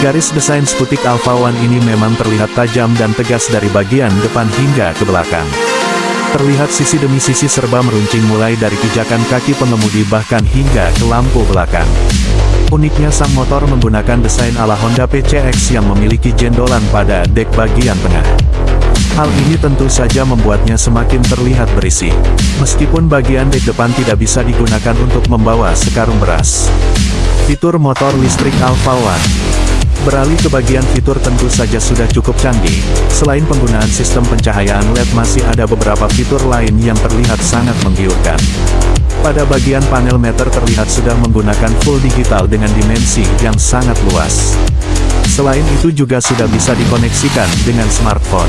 Garis desain Skutik Alpha One ini memang terlihat tajam dan tegas dari bagian depan hingga ke belakang. Terlihat sisi demi sisi serba meruncing mulai dari pijakan kaki pengemudi bahkan hingga ke lampu belakang. Uniknya sang motor menggunakan desain ala Honda PCX yang memiliki jendolan pada dek bagian tengah. Hal ini tentu saja membuatnya semakin terlihat berisi. Meskipun bagian dek depan tidak bisa digunakan untuk membawa sekarung beras. Fitur motor listrik Alpha One Beralih ke bagian fitur tentu saja sudah cukup canggih, selain penggunaan sistem pencahayaan LED masih ada beberapa fitur lain yang terlihat sangat menggiurkan. Pada bagian panel meter terlihat sudah menggunakan full digital dengan dimensi yang sangat luas. Selain itu juga sudah bisa dikoneksikan dengan smartphone.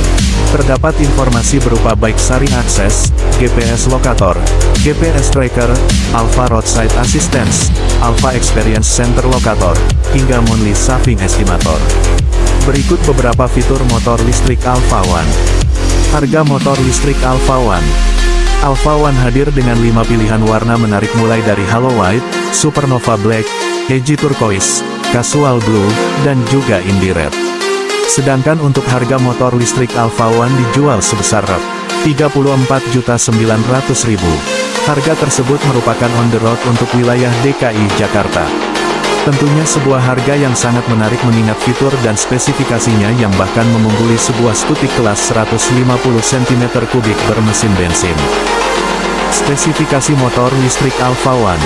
Terdapat informasi berupa baik sari akses, GPS lokator, GPS tracker, Alpha Roadside Assistance, Alpha Experience Center Locator, hingga Monthly Saving Estimator. Berikut beberapa fitur motor listrik Alpha One. Harga motor listrik Alpha One. Alpha One hadir dengan 5 pilihan warna menarik mulai dari Halo White, Supernova Black, Edgy Turquoise, Casual Blue, dan juga Indie Red. Sedangkan untuk harga motor listrik Alpha One dijual sebesar Rp34.900.000. Harga tersebut merupakan on the road untuk wilayah DKI Jakarta. Tentunya sebuah harga yang sangat menarik mengingat fitur dan spesifikasinya yang bahkan mengungguli sebuah skutik kelas 150 cm3 bermesin bensin. Spesifikasi motor listrik Alpha One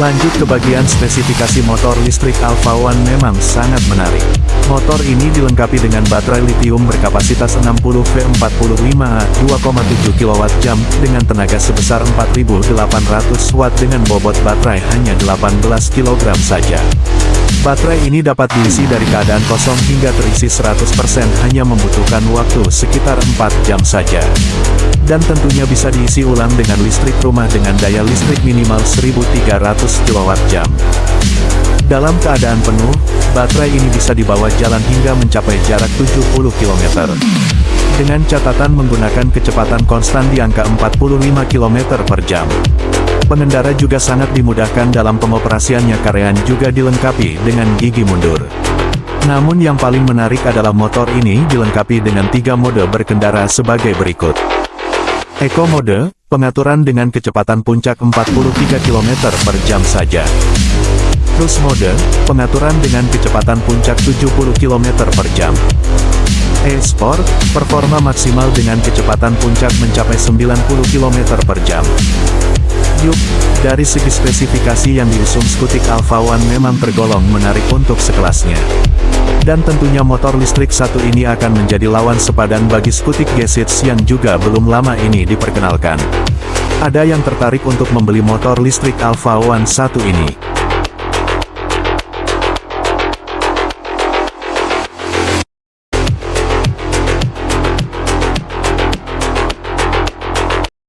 Lanjut ke bagian spesifikasi motor listrik Alpha One memang sangat menarik. Motor ini dilengkapi dengan baterai lithium berkapasitas 60 V45A 2,7 kWh dengan tenaga sebesar 4800 Watt dengan bobot baterai hanya 18 kg saja. Baterai ini dapat diisi dari keadaan kosong hingga terisi 100% hanya membutuhkan waktu sekitar 4 jam saja. Dan tentunya bisa diisi ulang dengan listrik rumah dengan daya listrik minimal 1300 kWh. Dalam keadaan penuh, baterai ini bisa dibawa jalan hingga mencapai jarak 70 km. Dengan catatan menggunakan kecepatan konstan di angka 45 km per jam. Pengendara juga sangat dimudahkan dalam pengoperasiannya karena juga dilengkapi dengan gigi mundur. Namun yang paling menarik adalah motor ini dilengkapi dengan tiga mode berkendara sebagai berikut. Eco Mode, pengaturan dengan kecepatan puncak 43 km per jam saja. Cruise Mode, pengaturan dengan kecepatan puncak 70 km per jam. E-Sport, performa maksimal dengan kecepatan puncak mencapai 90 km per jam. Yuk, dari segi spesifikasi yang diusung Skutik Alpha One memang tergolong menarik untuk sekelasnya. Dan tentunya motor listrik satu ini akan menjadi lawan sepadan bagi Skutik Gesits yang juga belum lama ini diperkenalkan. Ada yang tertarik untuk membeli motor listrik Alpha One satu ini?